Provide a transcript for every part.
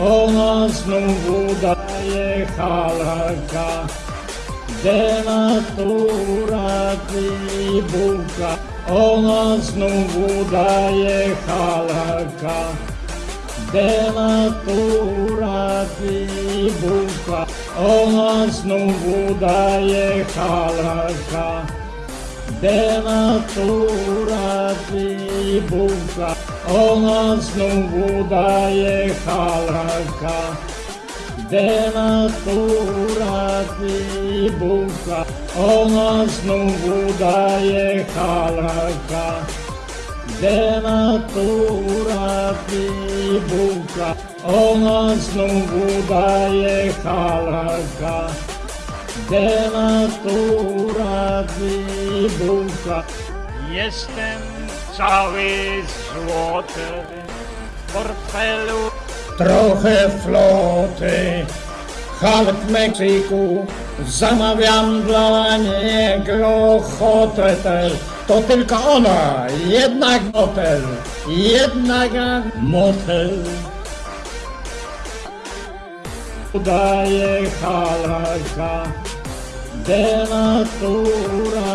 Ona znowu daje halaka Denatura bułka Ona znowu daje halaka Denatura bułka Ona znowu daje Denna stora fribosa Ona znowu daje halaka Denna stora fribosa Ona znowu daje halaka Denna stora fribosa Ona znowu daje halaka Denatura bułka Jestem cały złoty. W portfelu. Trochę floty. Halk Meksyku Zamawiam dla niego hotel. To tylko ona, jednak motel. Jednak motel. Udaje halaka Denatura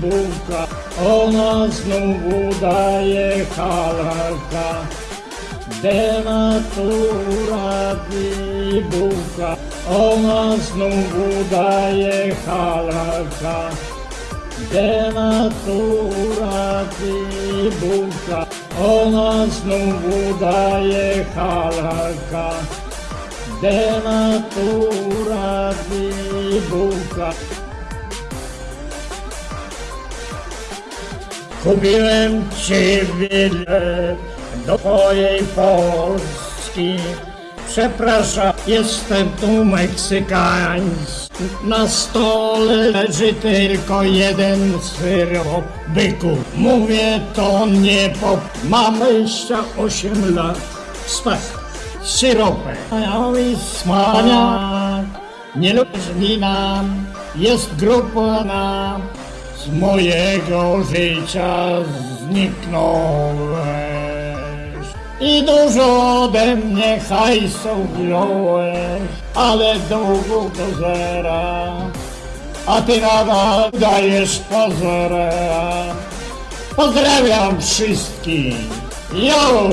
bułka Ona znowu daje halaka Denatura bułka Ona znowu daje halaka Denatura bułka Ona znowu daje halaka Denatura bułka Kupiłem ci bilet do twojej Polski. Przepraszam, jestem tu Meksykański. Na stole leży tylko jeden syrop byku. Mówię to nie po... Mam 28 lat. Smak. Syropem. Wspaniały smak. Nie lubisz nam. Jest grupa z mojego życia zniknąłeś i dużo ode mnie hajsu wziąłeś, ale długo do zera, a ty nadal dajesz pozorem. Pozdrawiam wszystkich. Jo!